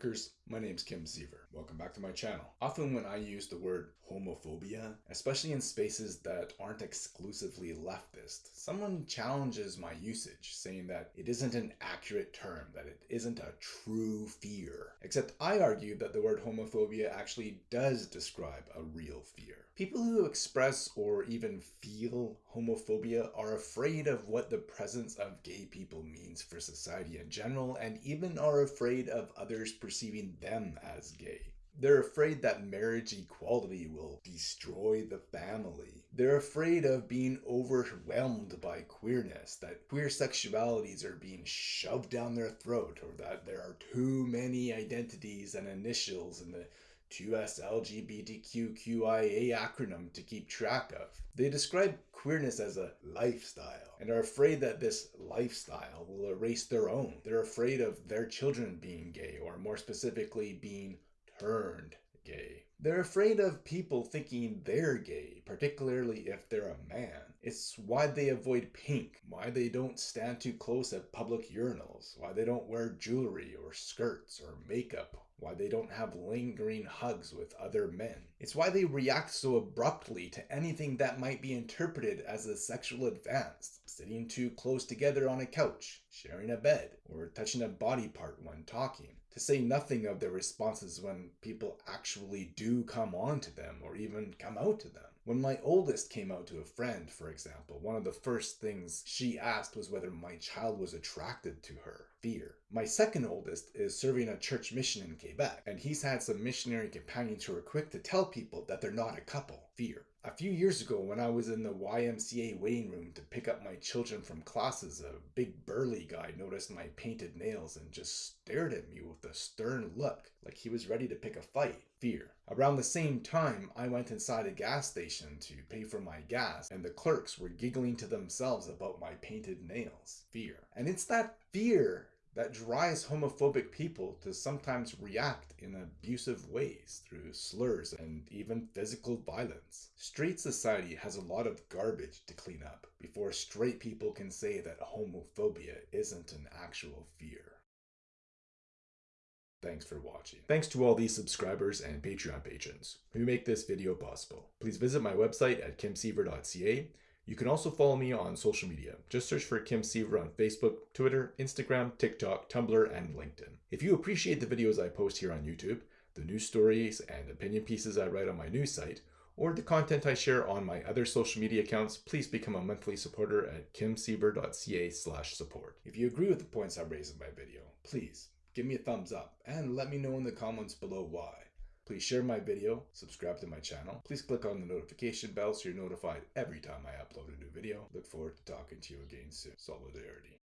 Lightworkers, my name's Kim Siever. Back to my channel. Often when I use the word homophobia, especially in spaces that aren't exclusively leftist, someone challenges my usage, saying that it isn't an accurate term, that it isn't a true fear. Except I argue that the word homophobia actually does describe a real fear. People who express or even feel homophobia are afraid of what the presence of gay people means for society in general and even are afraid of others perceiving them as gay. They're afraid that marriage equality will destroy the family. They're afraid of being overwhelmed by queerness, that queer sexualities are being shoved down their throat, or that there are too many identities and initials in the 2S LGBTQQIA acronym to keep track of. They describe queerness as a lifestyle and are afraid that this lifestyle will erase their own. They're afraid of their children being gay, or more specifically, being turned gay. They're afraid of people thinking they're gay, particularly if they're a man. It's why they avoid pink, why they don't stand too close at public urinals, why they don't wear jewelry or skirts or makeup why they don't have lingering hugs with other men. It's why they react so abruptly to anything that might be interpreted as a sexual advance, sitting too close together on a couch, sharing a bed, or touching a body part when talking. To say nothing of their responses when people actually do come on to them or even come out to them. When my oldest came out to a friend, for example, one of the first things she asked was whether my child was attracted to her. Fear. My second oldest is serving a church mission in Quebec, and he's had some missionary companions who are quick to tell people that they're not a couple. Fear. A few years ago, when I was in the YMCA waiting room to pick up my children from classes, a big burly guy noticed my painted nails and just stared at me with a stern look, like he was ready to pick a fight. Fear. Around the same time, I went inside a gas station to pay for my gas, and the clerks were giggling to themselves about my painted nails. Fear. And it's that fear that drives homophobic people to sometimes react in abusive ways through slurs and even physical violence. Straight society has a lot of garbage to clean up before straight people can say that homophobia isn't an actual fear. Thanks for watching. Thanks to all these subscribers and Patreon patrons who make this video possible. Please visit my website at kimsiever.ca you can also follow me on social media. Just search for Kim Siever on Facebook, Twitter, Instagram, TikTok, Tumblr, and LinkedIn. If you appreciate the videos I post here on YouTube, the news stories and opinion pieces I write on my news site, or the content I share on my other social media accounts, please become a monthly supporter at kimsiever.ca slash support. If you agree with the points I raise in my video, please give me a thumbs up and let me know in the comments below why. Please share my video, subscribe to my channel. Please click on the notification bell so you're notified every time I upload a new video. Look forward to talking to you again soon. Solidarity.